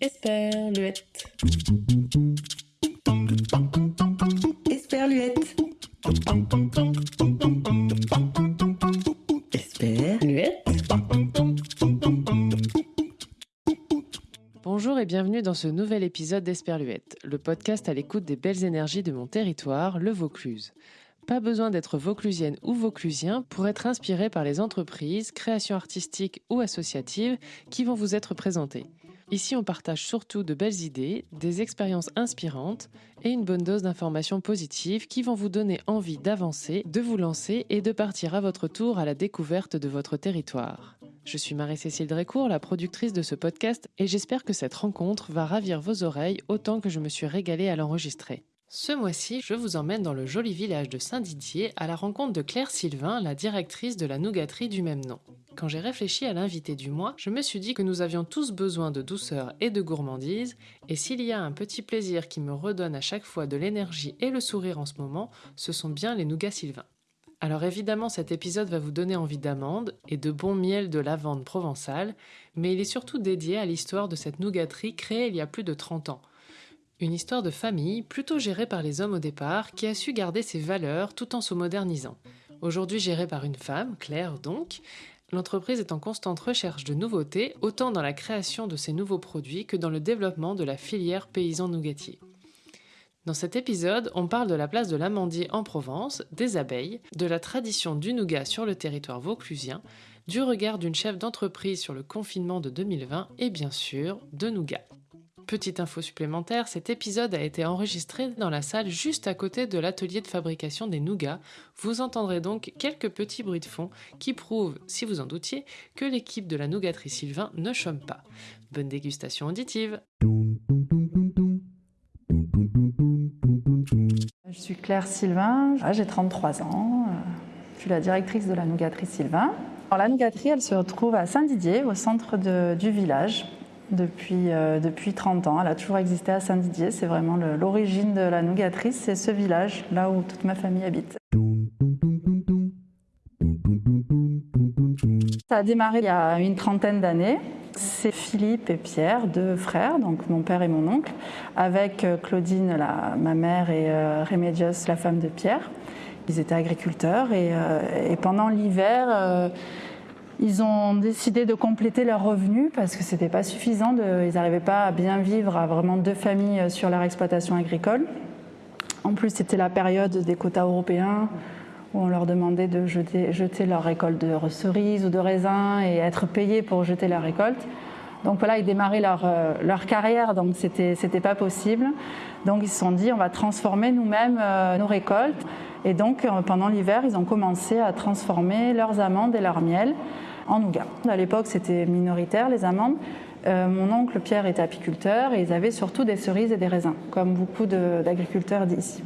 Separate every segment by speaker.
Speaker 1: Esperluette. Esperluette. Esperluette.
Speaker 2: Bonjour et bienvenue dans ce nouvel épisode d'Esperluette, le podcast à l'écoute des belles énergies de mon territoire, le Vaucluse. Pas besoin d'être vauclusienne ou vauclusien pour être inspiré par les entreprises, créations artistiques ou associatives qui vont vous être présentées. Ici, on partage surtout de belles idées, des expériences inspirantes et une bonne dose d'informations positives qui vont vous donner envie d'avancer, de vous lancer et de partir à votre tour à la découverte de votre territoire. Je suis Marie-Cécile Drécourt, la productrice de ce podcast, et j'espère que cette rencontre va ravir vos oreilles autant que je me suis régalée à l'enregistrer. Ce mois-ci, je vous emmène dans le joli village de Saint-Didier à la rencontre de Claire Sylvain, la directrice de la nougaterie du même nom. Quand j'ai réfléchi à l'invité du mois, je me suis dit que nous avions tous besoin de douceur et de gourmandise, et s'il y a un petit plaisir qui me redonne à chaque fois de l'énergie et le sourire en ce moment, ce sont bien les nougats Sylvain. Alors évidemment, cet épisode va vous donner envie d'amandes et de bon miel de lavande provençale, mais il est surtout dédié à l'histoire de cette nougaterie créée il y a plus de 30 ans. Une histoire de famille, plutôt gérée par les hommes au départ, qui a su garder ses valeurs tout en se modernisant. Aujourd'hui gérée par une femme, Claire donc, l'entreprise est en constante recherche de nouveautés, autant dans la création de ces nouveaux produits que dans le développement de la filière paysan nougatier. Dans cet épisode, on parle de la place de l'amandier en Provence, des abeilles, de la tradition du nougat sur le territoire vauclusien, du regard d'une chef d'entreprise sur le confinement de 2020 et bien sûr de nougat. Petite info supplémentaire, cet épisode a été enregistré dans la salle juste à côté de l'atelier de fabrication des nougats. Vous entendrez donc quelques petits bruits de fond qui prouvent, si vous en doutiez, que l'équipe de la nougaterie Sylvain ne chôme pas. Bonne dégustation auditive
Speaker 3: Je suis Claire Sylvain, j'ai 33 ans, je suis la directrice de la nougaterie Sylvain. Alors, la nougaterie, elle se retrouve à Saint-Didier, au centre du village, depuis, euh, depuis 30 ans. Elle a toujours existé à Saint-Didier, c'est vraiment l'origine de la nougaterie, c'est ce village, là où toute ma famille habite. Ça a démarré il y a une trentaine d'années. C'est Philippe et Pierre, deux frères, donc mon père et mon oncle, avec euh, Claudine, la- ma mère, et euh, Remedios, la femme de Pierre. Ils étaient agriculteurs et, euh, pendant l'hiver, ils ont décidé de compléter leurs revenus parce que c'était pas suffisant. Ils n'arrivaient pas à bien vivre à vraiment deux familles euh, sur leur exploitation agricole. En plus, c'était la période des quotas européens où on leur demandait de jeter, leur récolte de cerises ou de raisins et être payés pour jeter leur récolte. Donc voilà, ils démarraient leur, euh, leur carrière, donc c'était pas possible. Donc ils se sont dit, on va transformer nous-mêmes euh, nos récoltes. Et donc pendant l'hiver, ils ont commencé à transformer leurs amandes et leur miel en nougat. À l'époque, c'était minoritaire les amandes. Euh, mon oncle Pierre était apiculteur et ils avaient surtout des cerises et des raisins, comme beaucoup d'agriculteurs d'ici.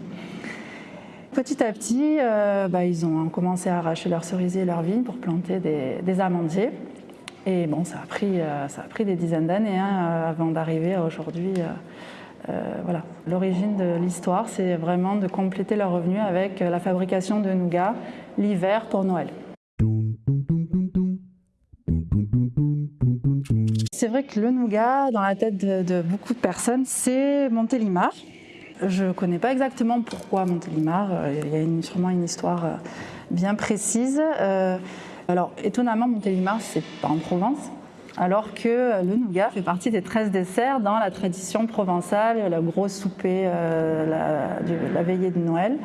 Speaker 3: Petit à petit, euh, bah, ils ont commencé à arracher leurs cerisiers et leurs vignes pour planter des, amandiers. Et bon, ça a pris, euh, des dizaines d'années hein, avant d'arriver à aujourd'hui. voilà. L'origine de l'histoire, c'est vraiment de compléter leurs revenus avec la fabrication de nougats l'hiver pour Noël. C'est vrai que le nougat, dans la tête de, beaucoup de personnes, c'est Montélimar. Je ne connais pas exactement pourquoi Montélimar. Euh, Il y a sûrement une histoire euh, bien précise. Euh, alors, étonnamment, Montélimar, c'est pas en Provence, alors que le nougat fait partie des 13 desserts dans la tradition provençale, le gros souper, euh, la, la veillée de Noël.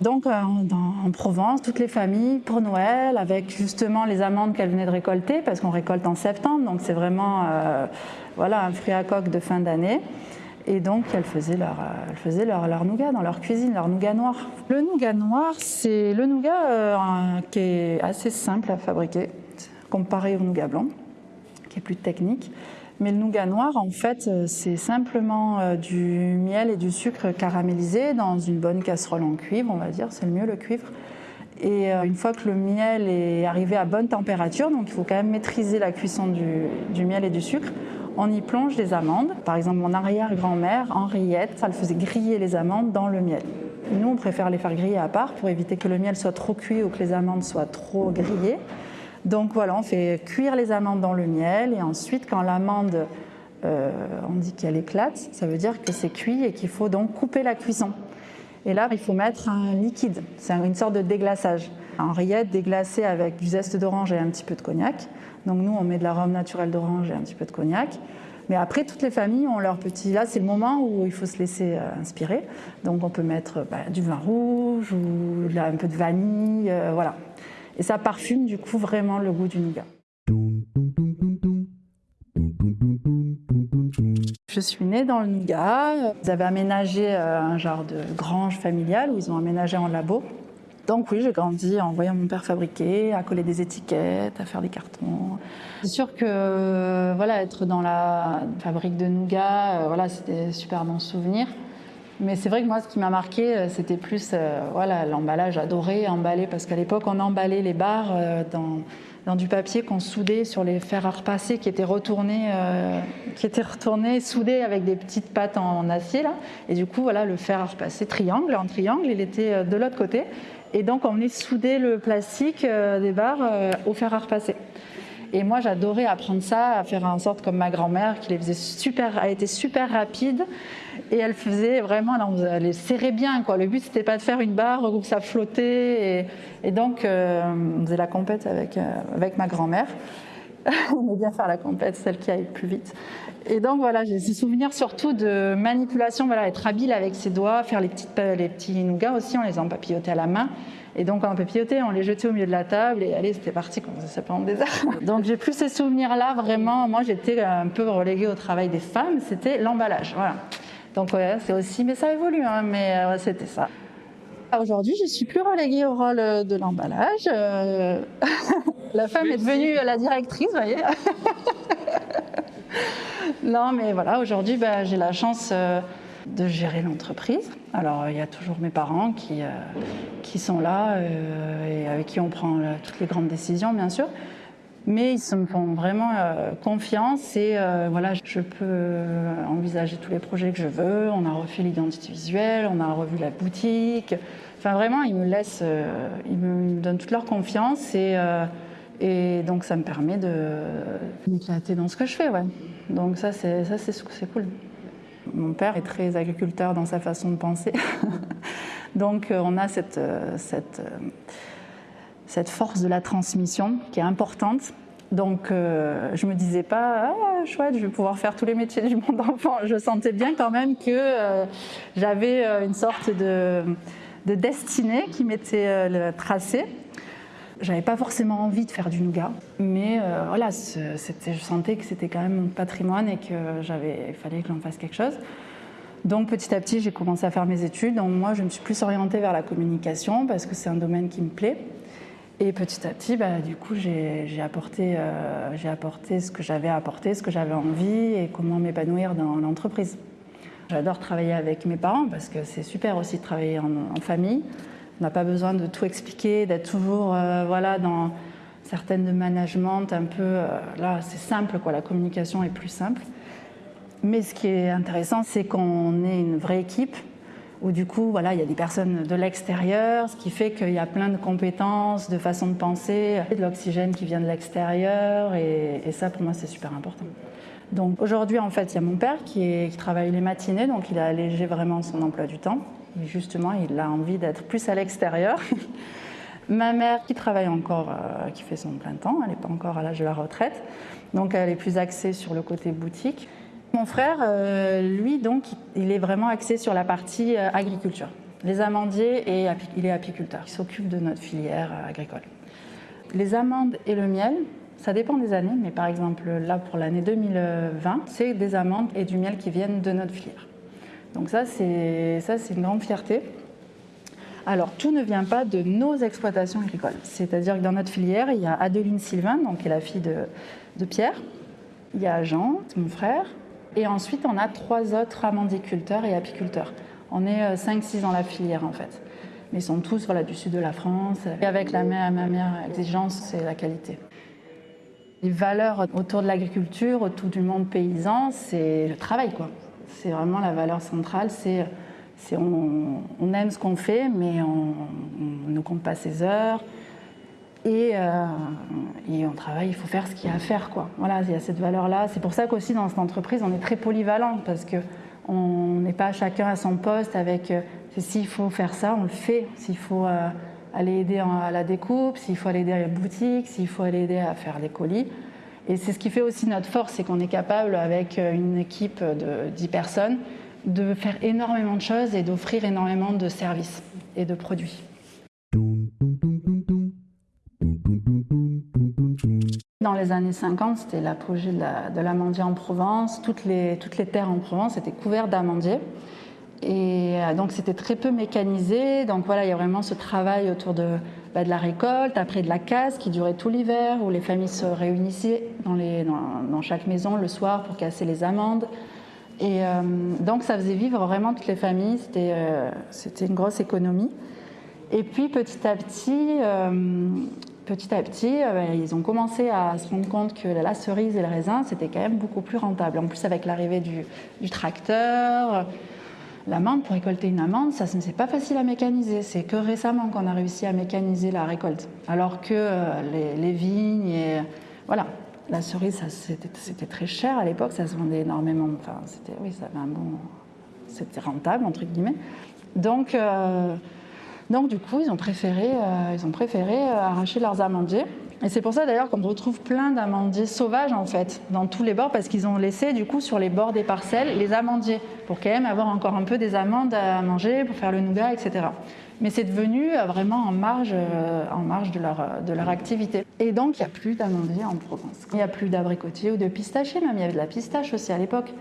Speaker 3: Donc euh, en Provence, toutes les familles pour Noël, avec justement les amandes qu'elles venaient de récolter, parce qu'on récolte en septembre, donc c'est vraiment euh, voilà, un fruit à coque de fin d'année. Et donc elles faisaient, leur, euh, elles faisaient leur, leur nougat dans leur cuisine, leur nougat noir. Le nougat noir, c'est le nougat qui est assez simple à fabriquer, comparé au nougat blanc, qui est plus technique. Mais le nougat noir, en fait, euh, c'est simplement euh, du miel et du sucre caramélisé dans une bonne casserole en cuivre, on va dire, c'est le mieux le cuivre. Et euh, une fois que le miel est arrivé à bonne température, donc il faut quand même maîtriser la cuisson du, miel et du sucre, on y plonge des amandes. Par exemple, mon arrière-grand-mère, Henriette, elle faisait griller les amandes dans le miel. Nous, on préfère les faire griller à part pour éviter que le miel soit trop cuit ou que les amandes soient trop grillées. Donc voilà, on fait cuire les amandes dans le miel et ensuite quand l'amande, euh, on dit qu'elle éclate, ça veut dire que c'est cuit et qu'il faut donc couper la cuisson. Et là, il faut mettre un liquide, c'est une sorte de déglaçage. Un rillette déglacée avec du zeste d'orange et un petit peu de cognac. Donc nous, on met de l'arôme naturel d'orange et un petit peu de cognac. Mais après, toutes les familles ont leur petit. Là, c'est le moment où il faut se laisser euh, inspirer. Donc, on peut mettre bah, du vin rouge ou un peu de vanille, euh, voilà. Et ça parfume du coup vraiment le goût du nougat. Je suis née dans le nougat. Ils avaient aménagé euh, un genre de grange familiale où ils ont aménagé en labo. Donc oui, j'ai grandi en voyant mon père fabriquer, à coller des étiquettes, à faire des cartons. C'est sûr que voilà, être dans la fabrique de nougat, euh, voilà, c'était super bon souvenir. Mais c'est vrai que moi, ce qui m'a marqué, euh, c'était plus euh, voilà l'emballage. J'adorais emballer parce qu'à l'époque, on emballait les barres dans, dans du papier qu'on soudait sur les fers à repasser qui étaient retournés, qui soudés avec des petites pattes en, acier. Et du coup, voilà, le fer à repasser triangle en triangle, il était de l'autre côté. Et donc, on venait souder le plastique euh, des barres euh, au fer à repasser. Et moi, j'adorais apprendre ça, à faire en sorte comme ma grand-mère, qui les faisait super, a été super rapide. Et elle faisait vraiment, elle les serrait bien. Quoi. Le but, c'était pas de faire une barre où ça flottait. Et, donc, euh, on faisait la compète avec, avec ma grand-mère. on aimait bien faire la compète, celle qui aille plus vite. Et donc voilà, j'ai ces souvenirs surtout de manipulation, voilà, être habile avec ses doigts, faire les, petites, les petits nougats aussi, on les empapillotait à la main. Et donc on papillotait, on les jetait au milieu de la table et allez, c'était parti, comme ça pendant des heures. Donc j'ai plus ces souvenirs-là, vraiment. Moi j'étais un peu reléguée au travail des femmes, c'était l'emballage, voilà. Donc ouais, c'est aussi, mais ça évolue, hein, mais euh, c'était ça. Aujourd'hui, je suis plus reléguée au rôle de l'emballage. Euh, la femme est devenue la directrice, vous voyez. non, mais voilà, aujourd'hui, bah, j'ai la chance euh, de gérer l'entreprise. Alors, il y a toujours mes parents qui, euh, qui sont là euh, et avec qui on prend toutes les grandes décisions, bien sûr. Mais ils me font vraiment confiance et voilà, je peux envisager tous les projets que je veux. On a refait l'identité visuelle, on a revu la boutique. Enfin, vraiment, ils me laissent, ils me donnent toute leur confiance et et donc ça me permet de m'éclater dans ce que je fais, ouais. Donc ça c'est ça c'est cool. Mon père est très agriculteur dans sa façon de penser. donc euh, on a cette, euh, cette, euh, cette force de la transmission qui est importante. Donc je me disais pas ah, chouette, je vais pouvoir faire tous les métiers du monde enfant. Je sentais bien quand même que j'avais une sorte de, de destinée qui m'était tracée j'avais pas forcément envie de faire du nougat, mais euh, voilà, je sentais que c'était quand même mon patrimoine et que fallait que j'en fasse quelque chose. Donc petit à petit, j'ai commencé à faire mes études. Donc moi, je me suis plus orientée vers la communication parce que c'est un domaine qui me plaît. Et petit à petit, bah, du coup, j'ai apporté, euh, j'ai apporté ce que j'avais à apporter, ce que j'avais envie et comment m'épanouir dans l'entreprise. J'adore travailler avec mes parents parce que c'est super aussi de travailler en famille. On n'a pas besoin de tout expliquer, d'être toujours euh, voilà, dans certaines de management un peu. Euh, là, c'est simple, quoi, la communication est plus simple. Mais ce qui est intéressant, c'est qu'on est une vraie équipe où du coup, voilà, il y a des personnes de l'extérieur, ce qui fait qu'il y a plein de compétences, de façons de penser, de l'oxygène qui vient de l'extérieur, et, ça, pour moi, c'est super important. Donc aujourd'hui, en fait, il y a mon père qui, travaille les matinées, donc il a allégé vraiment son emploi du temps justement, il a envie d'être plus à l'extérieur. Ma mère qui travaille encore, euh, qui fait son plein temps, elle n'est pas encore à l'âge de la retraite, donc elle est plus axée sur le côté boutique. Mon frère, euh, lui, donc, il est vraiment axé sur la partie euh, agriculture. Les amandiers et il est apiculteur. Il s'occupe de notre filière agricole. Les amandes et le miel, ça dépend des années, mais par exemple là pour l'année 2020, c'est des amandes et du miel qui viennent de notre filière. Donc ça, c'est une grande fierté. Alors, tout ne vient pas de nos exploitations agricoles. C'est-à-dire que dans notre filière, il y a Adeline Sylvain, donc, qui est la fille de, Pierre. Il y a Jean, mon frère. Et ensuite, on a trois autres amandiculteurs et apiculteurs. On est 5-6 euh, dans la filière, en fait. Mais ils sont tous du sud de la France. Et avec la ma meilleure exigence, c'est la qualité. Les valeurs autour de l'agriculture, autour du monde paysan, c'est le travail, quoi. C'est vraiment la valeur centrale, c'est on, on, aime ce qu'on fait, mais on, ne compte pas ses heures. Et, euh, on travaille, il faut faire ce qu'il y a à faire. Quoi. Voilà, il y a cette valeur-là. C'est pour ça qu'aussi dans cette entreprise, on est très polyvalent parce qu'on n'est pas chacun à son poste avec euh, s'il faut faire ça, on le fait. S'il faut euh, aller aider à la découpe, s'il faut aller aider à la boutique, s'il faut aller aider à faire des colis. Et c'est ce qui fait aussi notre force, c'est qu'on est capable, avec euh, une équipe de 10 personnes, de faire énormément de choses et d'offrir énormément de services et de produits. Dans les années 50, c'était l'apogée de l'amandier en Provence. Toutes les, terres en Provence étaient couvertes d'amandiers. Et euh, donc c'était très peu mécanisé. Donc voilà, il y a vraiment ce travail autour de, bah, de la récolte, après de la casse qui durait tout l'hiver, où les familles se réunissaient dans, chaque maison le soir pour casser les amandes. Et euh, donc ça faisait vivre vraiment toutes les familles. C'était euh, c'était une grosse économie. Et puis petit à petit, petit à petit, euh, ils ont commencé à se rendre compte que la cerise et le raisin, c'était quand même beaucoup plus rentable. En plus, avec l'arrivée du, tracteur, l'amande, pour récolter une amande, ça, n'est pas facile à mécaniser. C'est que récemment qu'on a réussi à mécaniser la récolte. Alors que euh, les, vignes et. Voilà. La cerise, c'était très cher à l'époque, ça se vendait énormément. Enfin, c'était, oui, ça bon. C'était rentable, entre guillemets. Donc. Euh, donc du coup, ils ont préféré, euh, ils ont préféré euh, arracher leurs amandiers. Et c'est pour ça d'ailleurs qu'on retrouve plein d'amandiers sauvages en fait dans tous les bords parce qu'ils ont laissé du coup sur les bords des parcelles les amandiers pour quand même avoir encore un peu des amandes à manger pour faire le nougat, etc. Mais c'est devenu euh, vraiment en marge, en marge de, leur, de leur activité. Et donc il n'y a plus d'amandiers en Provence. Il n'y a plus d'abricotiers ou de pistachiers même. Il y avait de la pistache aussi à l'époque.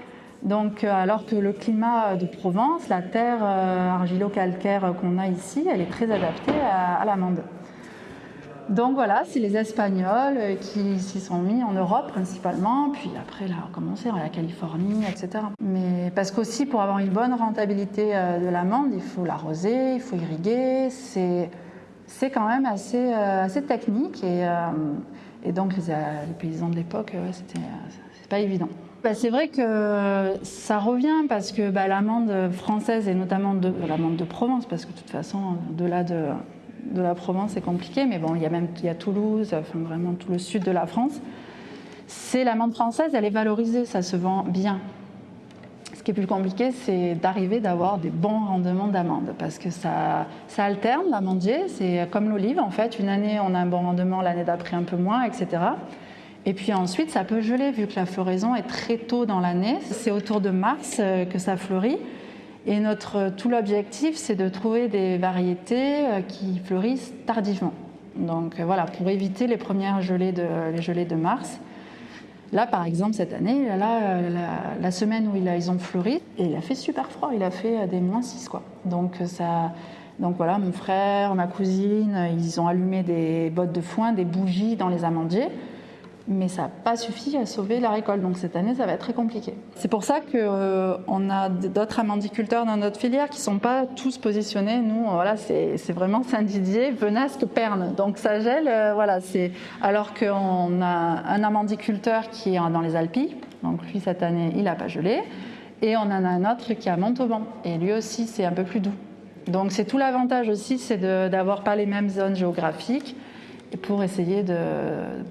Speaker 3: Donc, euh, alors que le climat de Provence, la terre euh, argilo-calcaire qu'on a ici, elle est très adaptée à, l'amande. Donc voilà, c'est les Espagnols euh, qui s'y sont mis en Europe principalement, puis après là, on a commencé la Californie, etc. Mais parce qu'aussi pour avoir une bonne rentabilité de l'amande, il faut l'arroser, il faut irriguer, c'est c'est quand même assez, assez technique et, donc les, paysans de l'époque, c'était pas évident. Bah, c'est vrai que ça revient parce que bah, l'amande française et notamment de, l'amande de Provence, parce que de toute façon, au-delà de, de, la Provence, c'est compliqué, mais bon, il y a même y a Toulouse, enfin vraiment tout le sud de la France. C'est l'amande française, elle est valorisée, ça se vend bien. Ce qui est plus compliqué, c'est d'arriver d'avoir des bons rendements d'amande, parce que ça, ça alterne l'amandier, c'est comme l'olive en fait. Une année, on a un bon rendement, l'année d'après un peu moins, etc. Et puis ensuite, ça peut geler vu que la floraison est très tôt dans l'année. C'est autour de mars euh, que ça fleurit. Et notre, tout l'objectif, c'est de trouver des variétés euh, qui fleurissent tardivement. Donc euh, voilà, pour éviter les premières gelées de, mars. Là, par exemple, cette année, la, semaine où ils ont fleuri, il a fait super froid, il a fait des moins 6. Quoi. Donc, ça, donc voilà, mon frère, ma cousine, ils ont allumé des bottes de foin, des bougies dans les amandiers mais ça n'a pas suffi à sauver la récolte. Donc cette année, ça va être très compliqué. C'est pour ça qu'on euh, a d'autres amandiculteurs dans notre filière qui ne sont pas tous positionnés. Nous, voilà, c'est vraiment Saint-Didier, Venasque, Perne. Donc ça gèle, euh, voilà. Alors qu'on a un amandiculteur qui est dans les Alpes. Donc lui, cette année, il n'a pas gelé. Et on en a un autre qui est à Montauban. Et lui aussi, c'est un peu plus doux. Donc c'est tout l'avantage aussi, c'est d'avoir pas les mêmes zones géographiques pour essayer de,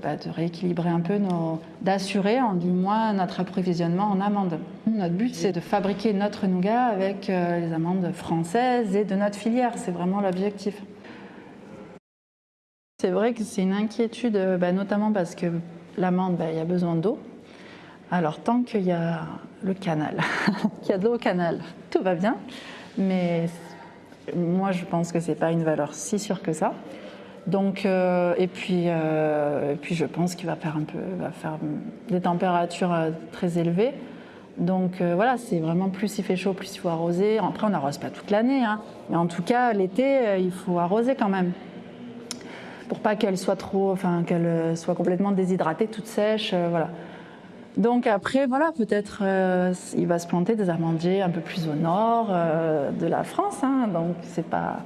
Speaker 3: bah, de, rééquilibrer un peu, d'assurer du moins notre approvisionnement en amandes. Notre but, c'est de fabriquer notre nougat avec euh, les amandes françaises et de notre filière. C'est vraiment l'objectif. C'est vrai que c'est une inquiétude, bah, notamment parce que l'amande, bah, il y a besoin d'eau. Alors tant qu'il y a le canal, qu'il y a de l'eau au canal, tout va bien. Mais moi, je pense que ce n'est pas une valeur si sûre que ça. Donc, euh, et, puis, euh, et puis je pense qu'il va faire un peu, va faire des températures euh, très élevées. Donc voilà, c'est vraiment plus il fait chaud, plus il faut arroser. Après, on n'arrose pas toute l'année, hein. mais en tout cas, l'été, il faut arroser quand même pour pas qu'elle soit trop, enfin qu'elle soit complètement déshydratée, toute sèche, voilà. Donc après, voilà, peut-être il va se planter des amandiers un peu plus au nord de la France, hein. donc c'est pas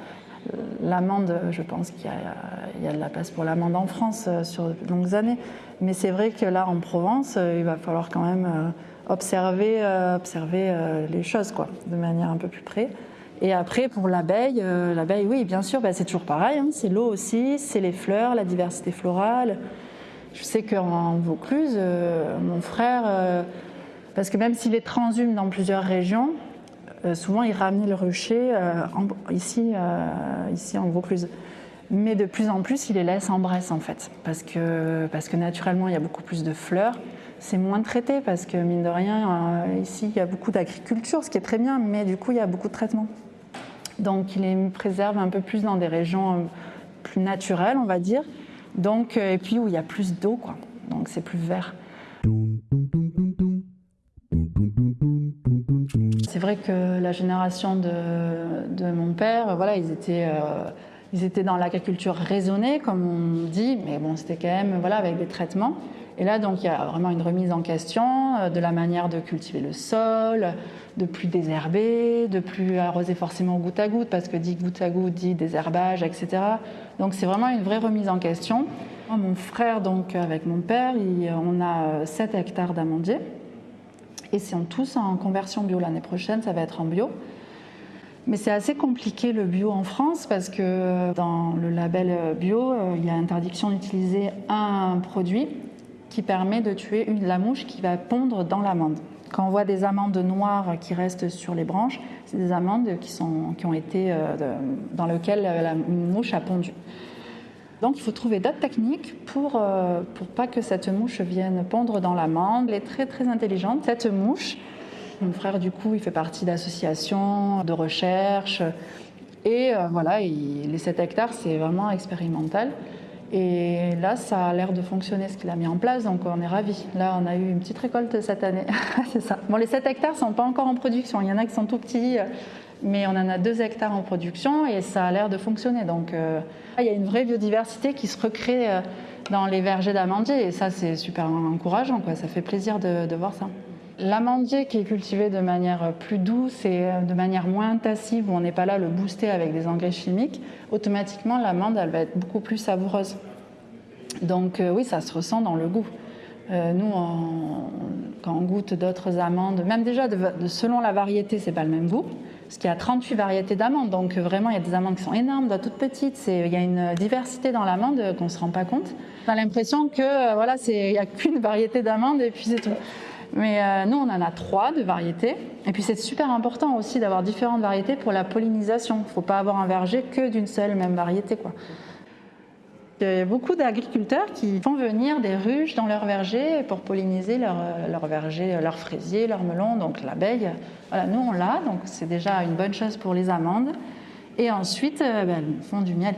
Speaker 3: L'amande, je pense qu'il y, a de la place pour l'amande en France euh, sur de longues années. Mais c'est vrai que là, en Provence, euh, il va falloir quand même euh, observer, les choses quoi, de manière un peu plus près. Et après, pour l'abeille, l'abeille, oui, bien sûr, bah, c'est toujours pareil. Hein. c'est l'eau aussi, c'est les fleurs, la diversité florale. Je sais qu'en Vaucluse, mon frère, parce que même s'il est transhume dans plusieurs régions, euh, souvent il ramenait le rucher en- ici, ici en Vaucluse. Mais de plus en plus, il les laisse en Bresse en fait, parce que, parce que naturellement il y a beaucoup plus de fleurs. C'est moins traité parce que mine de rien, euh, ici il y a beaucoup d'agriculture, ce qui est très bien, mais du coup il y a beaucoup de traitements. Donc il les préserve un peu plus dans des régions euh, plus naturelles, on va dire. Donc, euh, et puis où il y a plus d'eau, quoi. Donc c'est plus vert. C'est vrai que la génération de, mon père, voilà, ils étaient, euh, ils étaient dans l'agriculture raisonnée, comme on dit, mais bon, c'était quand même voilà, avec des traitements. Et là, donc, il y a vraiment une remise en question euh, de la manière de cultiver le sol, de plus désherber, de plus arroser forcément goutte à goutte, parce que dit goutte à goutte dit désherbage, etc. Donc, c'est vraiment une vraie remise en question. Mon frère, donc, avec mon père, on a 7 hectares d'amandiers. Et c'est en tous en conversion bio l'année prochaine, ça va être en bio. Mais c'est assez compliqué le bio en France parce que dans le label bio, euh, il y a interdiction d'utiliser un produit qui permet de tuer une, la mouche qui va pondre dans l'amande. Quand on voit des amandes noires qui restent sur les branches, c'est des amandes qui, sont, qui ont été euh, dans lesquelles une mouche a pondu. Donc il faut trouver d'autres techniques pour, euh, pour pas que cette mouche vienne pondre dans l'amande. Elle est très très intelligente, cette mouche. Mon frère, du coup, il fait partie d'associations de recherche. Et euh, voilà, il- les 7 hectares, c'est vraiment expérimental. Et là, ça a l'air de fonctionner ce qu'il a mis en place, donc on est ravis. Là, on a eu une petite récolte cette année. c'est ça. Bon, les 7 hectares ne sont pas encore en production. Il y en a qui sont tout petits, mais on en a 2 hectares en production et ça a l'air de fonctionner. Donc, euh, il y a une vraie biodiversité qui se recrée euh, dans les vergers d'amandiers et ça, c'est super encourageant. Ça fait plaisir de, voir ça. L'amandier qui est cultivé de manière plus douce et euh, de manière moins intensive, où on n'est pas là à le booster avec des engrais chimiques, automatiquement l'amande elle va être beaucoup plus savoureuse. Donc oui, ça se ressent dans le goût. Nous, quand on goûte d'autres amandes, même déjà selon la variété, c'est pas le même goût. Parce qu'il y a 38 variétés d'amandes, donc euh, vraiment il y a des amandes qui sont énormes, d'autres toutes petites. Il y a une diversité dans l'amande euh, qu'on ne se rend pas compte. On a l'impression que euh, voilà, il n'y a qu'une variété d'amandes et puis c'est tout. Mais nous, on en a trois de variétés. Et puis c'est super important aussi d'avoir différentes variétés pour la pollinisation. Il ne faut pas avoir un verger que d'une seule même variété. Il y a beaucoup d'agriculteurs qui font venir des ruches dans leur verger pour polliniser leur, leur verger, leur fraisier, leur melon, donc l'abeille. Nous on l'a, donc c'est déjà une bonne chose pour les amandes. Et ensuite, euh, ben, elles font du miel.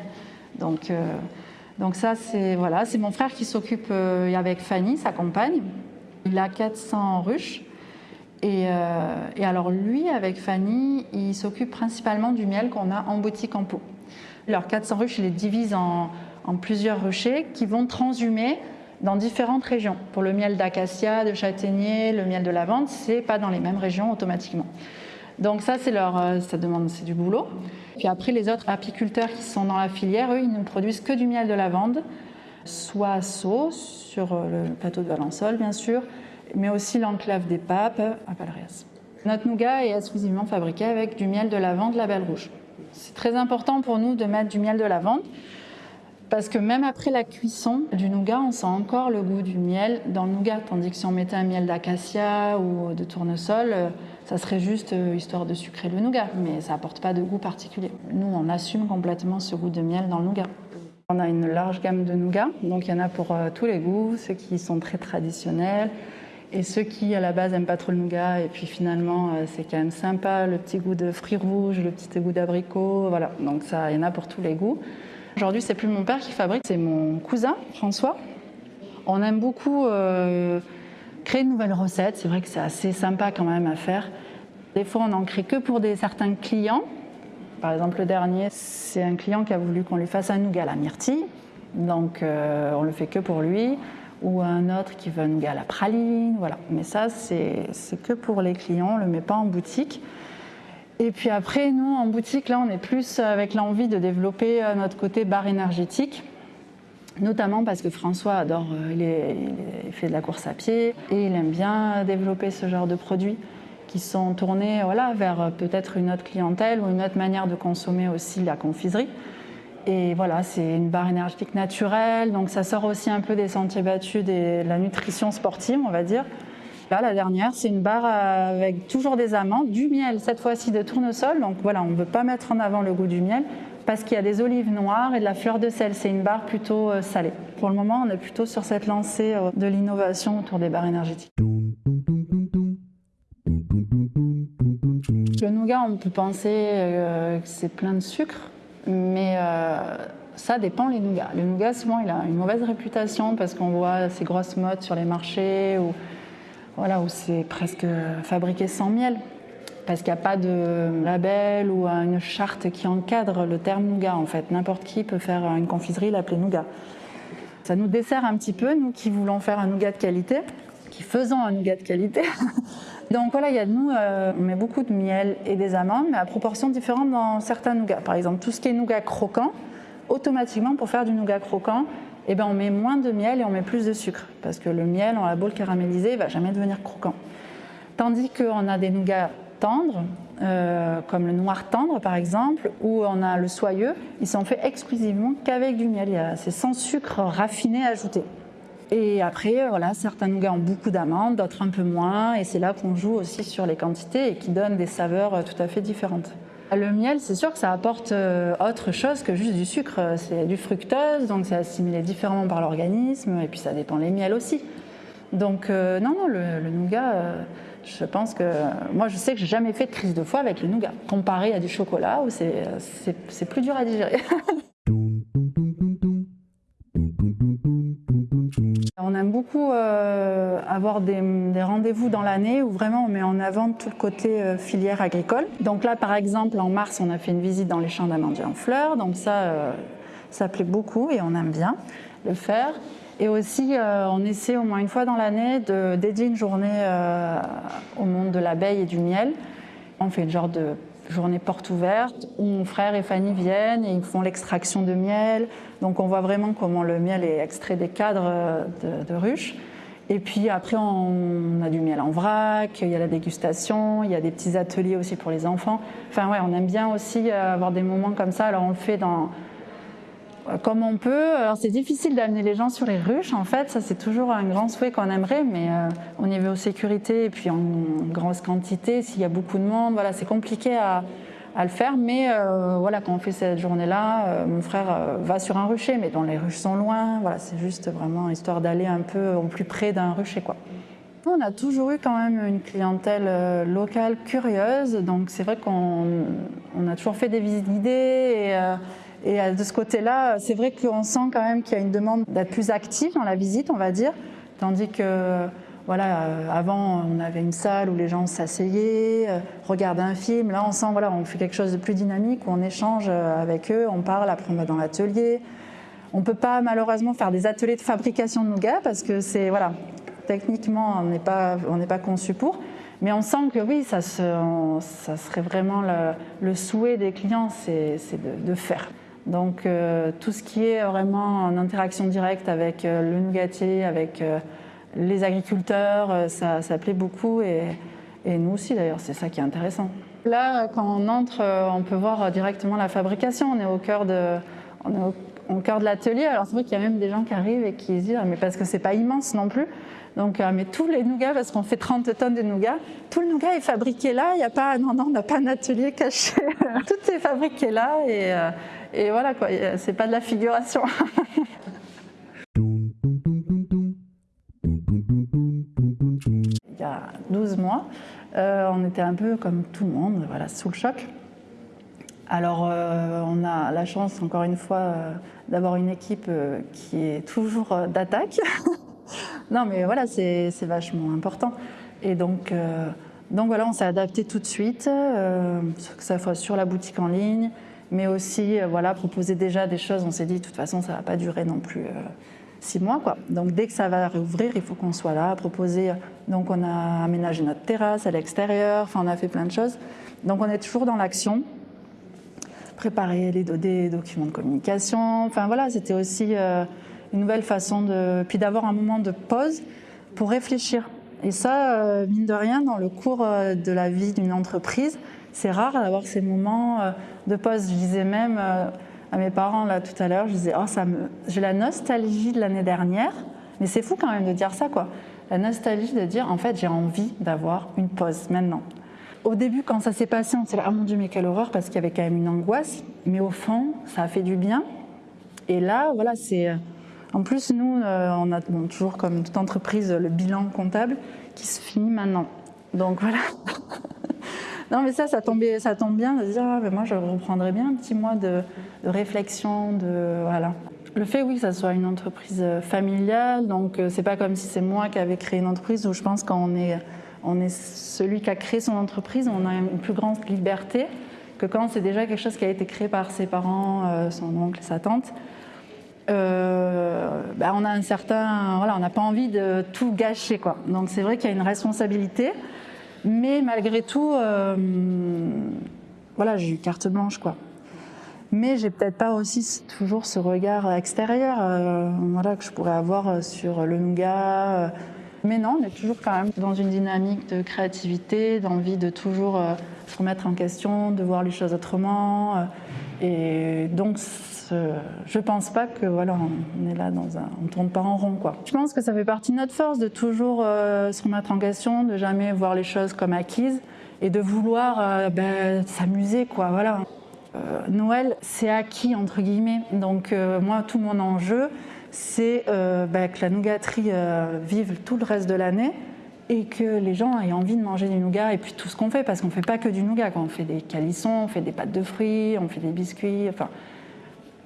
Speaker 3: Donc, euh, ça, c'est voilà, mon frère qui s'occupe euh, avec Fanny, sa compagne. Il a 400 ruches. Et, euh, et alors lui, avec Fanny, il s'occupe principalement du miel qu'on a en boutique en pot. Leurs 400 ruches, il les divise en, en plusieurs ruchers qui vont transhumer dans différentes régions. Pour le miel d'acacia, de châtaignier, le miel de lavande, c'est pas dans les mêmes régions automatiquement. Donc ça, c'est leur, euh, ça demande, c'est du boulot. Puis après, les autres apiculteurs qui sont dans la filière, eux, ils ne produisent que du miel de lavande, soit à sur euh, le plateau de Valençol, bien sûr, mais aussi l'enclave des Papes à Palreias. Notre nougat est exclusivement fabriqué avec du miel de lavande label rouge. C'est très important pour nous de mettre du miel de lavande parce que même après la cuisson du nougat, on sent encore le goût du miel dans le nougat. Tandis que si on mettait un miel d'acacia ou de tournesol, euh, ça serait juste euh, histoire de sucrer le nougat, mais ça apporte pas de goût particulier. Nous, on assume complètement ce goût de miel dans le nougat. On a une large gamme de nougats, donc il y en a pour euh, tous les goûts, ceux qui sont très traditionnels et ceux qui à la base n'aiment pas trop le nougat et puis finalement c'est quand même sympa, le petit goût de fruits rouges, le petit goût d'abricot, voilà. Donc ça, il y en a pour tous les goûts. Aujourd'hui, c'est plus mon père qui fabrique, c'est mon cousin François. On aime beaucoup euh, créer de nouvelles recettes. C'est vrai que c'est assez sympa quand même à faire. Des fois, on n'en crée que pour des certains clients. Par exemple, le dernier, c'est un client qui a voulu qu'on lui fasse un nougat à la myrtille. Donc, euh, on le fait que pour lui. Ou un autre qui veut un nougat à la praline. Voilà. Mais ça, c'est que pour les clients. On ne le met pas en boutique. Et puis après, nous, en boutique, là, on est plus avec l'envie de développer euh, notre côté bar énergétique, notamment parce que François adore, euh, il, est- fait de la course à pied et il aime bien développer ce genre de produits qui sont tournés voilà, vers euh, peut-être une autre clientèle ou une autre manière de consommer aussi la confiserie. Et voilà, c'est une barre énergétique naturelle, donc ça sort aussi un peu des sentiers battus de la nutrition sportive, on va dire. La dernière, c'est une barre avec toujours des amandes, du miel, cette fois-ci de tournesol. Donc voilà, on ne veut pas mettre en avant le goût du miel parce qu'il y a des olives noires et de la fleur de sel. C'est une barre plutôt euh, salée. Pour le moment, on est plutôt sur cette lancée euh, de l'innovation autour des barres énergétiques. Le nougat, on peut penser euh, que c'est plein de sucre, mais ça dépend les nougats. Le nougat, souvent, il a une mauvaise réputation parce qu'on voit ces grosses modes sur les marchés où, voilà, où c'est presque fabriqué sans miel parce qu'il n'y a pas de label ou une charte qui encadre le terme nougat en fait. N'importe qui peut faire une confiserie, l'appeler nougat. Ça nous dessert un petit peu, nous qui voulons faire un nougat de qualité, qui faisons un nougat de qualité. Donc voilà, il y a nous, euh, on met beaucoup de miel et des amandes, mais à proportions différentes dans certains nougats. Par exemple, tout ce qui est nougat croquant, automatiquement pour faire du nougat croquant, eh ben, on met moins de miel et on met plus de sucre, parce que le miel, on l'a beau le caraméliser, il va jamais devenir croquant. Tandis qu'on a des nougats tendres, euh, comme le noir tendre par exemple, où on a le soyeux, ils sont faits exclusivement qu'avec du miel. C'est sans sucre raffiné ajouté. Et après, voilà, certains nougats ont beaucoup d'amandes, d'autres un peu moins, et c'est là qu'on joue aussi sur les quantités et qui donnent des saveurs euh, tout à fait différentes. Le miel, c'est sûr que ça apporte euh, autre chose que juste du sucre. C'est du fructose, donc c'est assimilé différemment par l'organisme, et puis ça dépend les miels aussi. Donc non, non, le, nougat, je pense que moi, je sais que j'ai jamais fait de crise de foie avec le nougat, comparé à du chocolat où c'est plus dur à digérer. beaucoup euh, avoir des, rendez-vous dans l'année où vraiment on met en avant tout le côté euh, filière agricole. Donc là, par exemple, en mars, on a fait une visite dans les champs d'amandiers en fleurs. Donc ça, euh, ça plaît beaucoup et on aime bien le faire. Et aussi, on essaie au moins une fois dans l'année de dédier une journée au monde de l'abeille et du miel. On fait une genre de journée porte ouverte où mon frère et Fanny viennent et ils font l'extraction de miel. Donc on voit vraiment comment le miel est extrait des cadres euh, de, ruches. Et puis après, on a du miel en vrac, il y a la dégustation, il y a des petits ateliers aussi pour les enfants. Enfin ouais, on aime bien aussi avoir des moments comme ça. Alors on le fait dans comme on peut. Alors c'est difficile d'amener les gens sur les ruches en fait, ça c'est toujours un grand souhait qu'on aimerait, mais euh, au niveau sécurité et puis en, grosse quantité, s'il y a beaucoup de monde, voilà, c'est compliqué à, le faire. Mais euh, voilà, quand on fait cette journée-là, euh, mon frère va sur un rucher, mais dont les ruches sont loin. Voilà, c'est juste vraiment histoire d'aller un peu au plus près d'un rucher, quoi. On a toujours eu quand même une clientèle locale curieuse, donc c'est vrai qu'on a toujours fait des visites guidées et euh, de ce côté-là, c'est vrai qu'on sent quand même qu'il y a une demande d'être plus active dans la visite, on va dire, tandis que voilà, euh, avant on avait une salle où les gens s'asseyaient, euh, regardaient un film. Là, on sent voilà, on fait quelque chose de plus dynamique où on échange avec eux, on parle, après on va dans l'atelier. On ne peut pas malheureusement faire des ateliers de fabrication de nougat parce que c'est voilà, techniquement on n'est pas pas conçu pour. Mais on sent que oui, ça, serait vraiment le, souhait des clients, c'est de faire. Donc euh, tout ce qui est vraiment en interaction directe avec euh, le nougatier, avec euh, les agriculteurs, ça, plaît beaucoup et, nous aussi d'ailleurs, c'est ça qui est intéressant. Là, quand on entre, on peut voir directement la fabrication. On est au cœur de, au, cœur de l'atelier. Alors c'est vrai qu'il y a même des gens qui arrivent et qui disent, mais parce que c'est pas immense non plus. Donc, mais tous les nougats, parce qu'on fait 30 tonnes de nougats, tout le nougat est fabriqué là. Il n'y a pas, non, non, on n'a pas un atelier caché. tout est fabriqué là et et voilà, quoi, c'est pas de la figuration. Il y a 12 mois, euh, on était un peu comme tout le monde, voilà, sous le choc. Alors, euh, on a la chance, encore une fois, euh, d'avoir une équipe qui est toujours d'attaque. non, mais voilà, c'est vachement important. Et donc, donc voilà, on s'est adapté tout de suite, que ce soit sur la boutique en ligne, mais aussi euh, voilà, proposer déjà des choses. On s'est dit, de toute façon, ça ne va pas durer non plus euh, six mois. Quoi. Donc dès que ça va réouvrir, il faut qu'on soit là, proposer. Euh, donc on a aménagé notre terrasse à l'extérieur, on a fait plein de choses. Donc on est toujours dans l'action, préparer les, des documents de communication. Enfin voilà, c'était aussi une nouvelle façon de, puis d'avoir un moment de pause pour réfléchir. Et ça, mine de rien, dans le cours de la vie d'une entreprise, c'est rare d'avoir ces moments euh, de pause. Je disais même, euh, à mes parents là tout à l'heure, je disais, oh, ça j'ai la nostalgie de l'année dernière, mais c'est fou quand même de dire ça, quoi. La nostalgie de dire, en fait, j'ai envie d'avoir une pause maintenant. Au début, quand ça s'est passé, on s'est dit, ah mon Dieu, mais quelle horreur, parce qu'il y avait quand même une angoisse, mais au fond, ça a fait du bien. Et là, voilà, c'est. En plus, nous, euh, on a toujours, comme toute entreprise, le bilan comptable qui se finit maintenant. Donc voilà. non, mais ça, ça, tombe bien de dire, ah, moi, je reprendrais bien un petit mois de, réflexion, de voilà. Le fait, oui, que ça soit une entreprise familiale, donc euh, c'est pas comme si c'est moi qui avais créé une entreprise où je pense est, on est celui qui a créé son entreprise, on a une plus grande liberté que quand c'est déjà quelque chose qui a été créé par ses parents, euh, son oncle sa tante. Euh, bah, on a un certain, voilà, on n'a pas envie de tout gâcher, quoi. Donc c'est vrai qu'il y a une responsabilité, mais malgré tout, euh, voilà, j'ai eu carte blanche, quoi. Mais j'ai peut-être pas aussi toujours ce regard extérieur, euh, voilà, que je pourrais avoir sur le nougat. Mais non, on est toujours quand même dans une dynamique de créativité, d'envie de toujours se remettre en question, de voir les choses autrement. Et donc, je pense pas que voilà, on est là dans un, on tourne pas en rond quoi. Je pense que ça fait partie de notre force de toujours euh, se remettre en question, de jamais voir les choses comme acquises et de vouloir euh, ben, s'amuser quoi. Voilà. Euh, Noël, c'est acquis entre guillemets. Donc moi, tout mon enjeu, c'est ben, que la nougaterie vive tout le reste de l'année et que les gens aient envie de manger du nougat et puis tout ce qu'on fait parce qu'on fait pas que du nougat quand on fait des calissons, on fait des pâtes de fruits, on fait des biscuits, enfin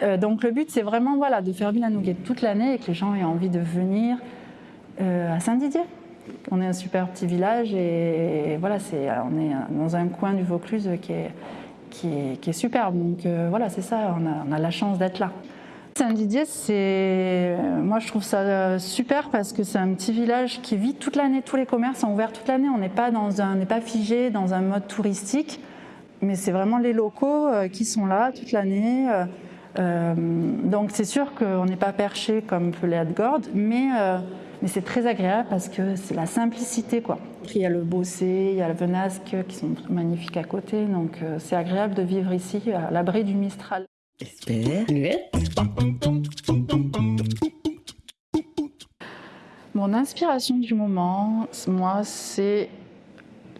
Speaker 3: euh, donc le but, c'est vraiment voilà, de faire vivre la nougat toute l'année et que les gens aient envie de venir euh, à Saint-Didier. On est un super petit village et, voilà, c'est, on est dans un coin du Vaucluse qui est, qui est, est superbe. Donc euh, voilà, c'est ça, on a, la chance d'être là. Saint-Didier, moi je trouve ça super parce que c'est un petit village qui vit toute l'année, tous les commerces sont ouverts toute l'année. On n'est pas pas figé dans un mode touristique, mais c'est vraiment les locaux qui sont là toute l'année. Euh, donc c'est sûr qu'on n'est pas perché comme peut l'être Gordes, mais, euh, mais c'est très agréable parce que c'est la simplicité. Quoi. Il y a le Bossé, il y a le Venasque qui sont magnifiques à côté, donc euh, c'est agréable de vivre ici à l'abri du Mistral. Mon inspiration du moment, moi, c'est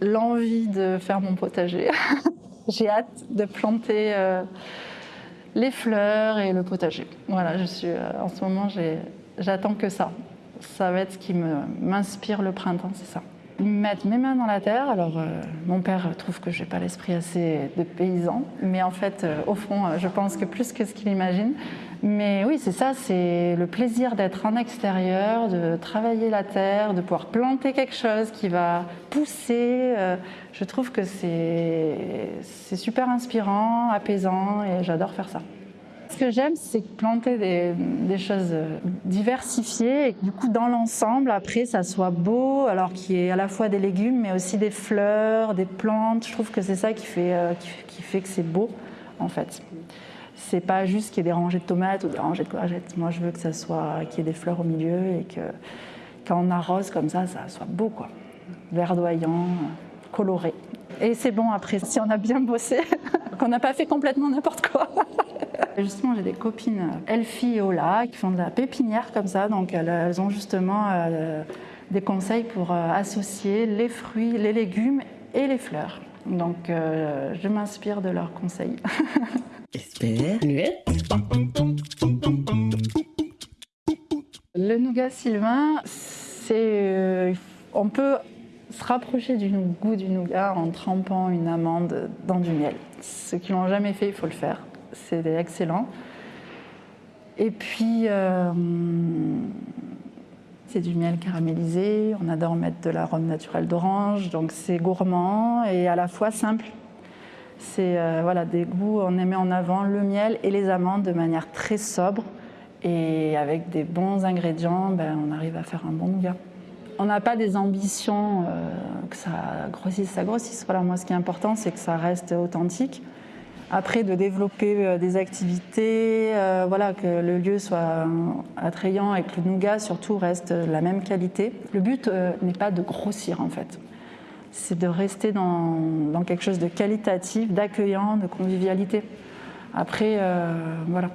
Speaker 3: l'envie de faire mon potager. J'ai hâte de planter les fleurs et le potager. Voilà, je suis, euh, en ce moment, j'attends que ça. Ça va être ce qui m'inspire le printemps, c'est ça. Mettre mes mains dans la terre. Alors, euh, mon père trouve que je n'ai pas l'esprit assez de paysan, mais en fait, euh, au fond, je pense que plus que ce qu'il imagine. Mais oui, c'est ça, c'est le plaisir d'être en extérieur, de travailler la terre, de pouvoir planter quelque chose qui va pousser. je trouve que c'est super inspirant, apaisant, et j'adore faire ça. Ce que j'aime, c'est planter des, choses diversifiées et que du coup, dans l'ensemble, après, ça soit beau, alors qu'il y ait à la fois des légumes, mais aussi des fleurs, des plantes. Je trouve que c'est ça qui fait, euh, qui, fait que c'est beau, en fait. C'est pas juste qu'il y ait des rangées de tomates ou des rangées de courgettes. Moi, je veux que ça soit, qu'il y ait des fleurs au milieu et que quand on arrose comme ça, ça soit beau, quoi. Verdoyant, coloré. Et c'est bon après, si on a bien bossé, qu'on n'a pas fait complètement n'importe quoi. Justement, j'ai des copines Elfie et Ola qui font de la pépinière comme ça, donc elles ont justement euh, des conseils pour euh, associer les fruits, les légumes et les fleurs. Donc euh, je m'inspire de leurs conseils. Le nougat sylvain, c'est on peut se rapprocher du goût du nougat en trempant une amande dans du miel. Ceux qui l'ont jamais fait, il faut le faire. C'est excellent. Et puis, euh, c'est du miel caramélisé. On adore mettre de l'arôme naturel d'orange, donc c'est gourmand et à la fois simple. C'est euh, voilà des goûts. On met en avant le miel et les amandes de manière très sobre et avec des bons ingrédients, ben, on arrive à faire un bon nougat. On n'a pas des ambitions euh, que ça grossisse, ça grossisse. Voilà, moi, ce qui est important, c'est que ça reste authentique. Après, de développer euh, des activités, euh, voilà, que le lieu soit attrayant et que le nougat, surtout, reste de la même qualité. Le but n'est pas de grossir, en fait. C'est de rester dans, quelque chose de qualitatif, d'accueillant, de convivialité. Après, euh, voilà,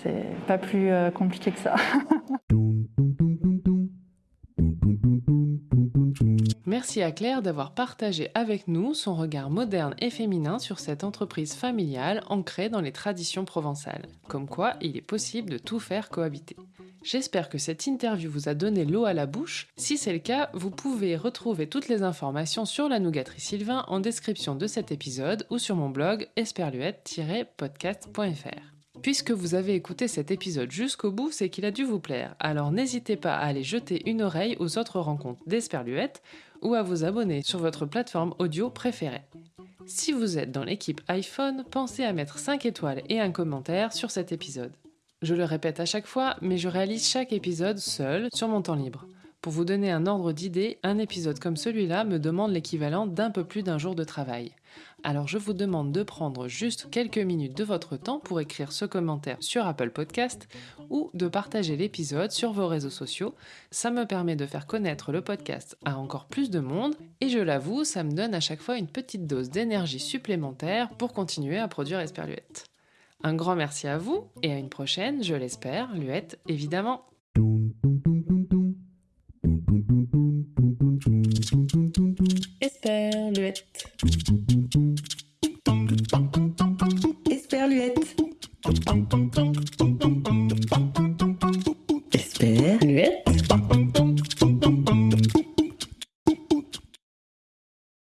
Speaker 3: c'est pas plus euh, compliqué que ça.
Speaker 2: Merci à Claire d'avoir partagé avec nous son regard moderne et féminin sur cette entreprise familiale ancrée dans les traditions provençales. Comme quoi, il est possible de tout faire cohabiter. J'espère que cette interview vous a donné l'eau à la bouche. Si c'est le cas, vous pouvez retrouver toutes les informations sur la nougaterie Sylvain en description de cet épisode ou sur mon blog esperluette-podcast.fr. Puisque vous avez écouté cet épisode jusqu'au bout, c'est qu'il a dû vous plaire. Alors n'hésitez pas à aller jeter une oreille aux autres rencontres d'Esperluette ou à vous abonner sur votre plateforme audio préférée. Si vous êtes dans l'équipe iPhone, pensez à mettre 5 étoiles et un commentaire sur cet épisode. Je le répète à chaque fois, mais je réalise chaque épisode seul sur mon temps libre. Pour vous donner un ordre d'idée, un épisode comme celui-là me demande l'équivalent d'un peu plus d'un jour de travail. Alors je vous demande de prendre juste quelques minutes de votre temps pour écrire ce commentaire sur Apple Podcast ou de partager l'épisode sur vos réseaux sociaux. Ça me permet de faire connaître le podcast à encore plus de monde et je l'avoue, ça me donne à chaque fois une petite dose d'énergie supplémentaire pour continuer à produire Esperluette. Un grand merci à vous et à une prochaine, je l'espère, Luette évidemment.
Speaker 1: Esperluette. Esperluette.